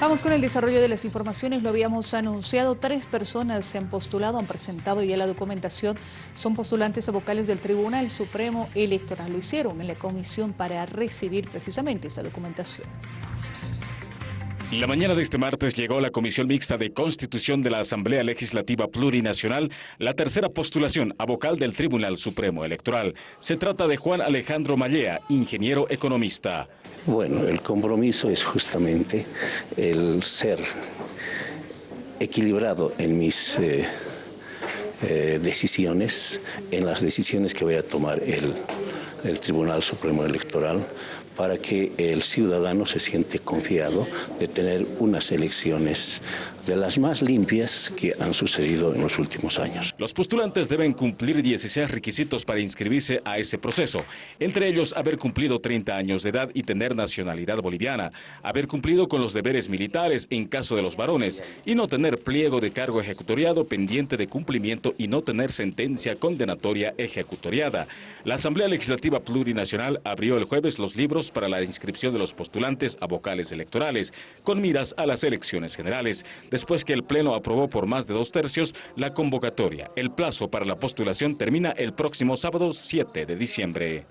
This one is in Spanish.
Vamos con el desarrollo de las informaciones. Lo habíamos anunciado. Tres personas se han postulado, han presentado ya la documentación. Son postulantes a vocales del Tribunal Supremo Electoral. Lo hicieron en la comisión para recibir precisamente esa documentación. La mañana de este martes llegó la Comisión Mixta de Constitución de la Asamblea Legislativa Plurinacional la tercera postulación a vocal del Tribunal Supremo Electoral. Se trata de Juan Alejandro Mallea, ingeniero economista. Bueno, el compromiso es justamente el ser equilibrado en mis eh, eh, decisiones, en las decisiones que voy a tomar el, el Tribunal Supremo Electoral para que el ciudadano se siente confiado de tener unas elecciones de las más limpias que han sucedido en los últimos años. Los postulantes deben cumplir 16 requisitos para inscribirse a ese proceso, entre ellos haber cumplido 30 años de edad y tener nacionalidad boliviana, haber cumplido con los deberes militares en caso de los varones y no tener pliego de cargo ejecutoriado pendiente de cumplimiento y no tener sentencia condenatoria ejecutoriada. La Asamblea Legislativa Plurinacional abrió el jueves los libros para la inscripción de los postulantes a vocales electorales, con miras a las elecciones generales después que el Pleno aprobó por más de dos tercios la convocatoria. El plazo para la postulación termina el próximo sábado 7 de diciembre.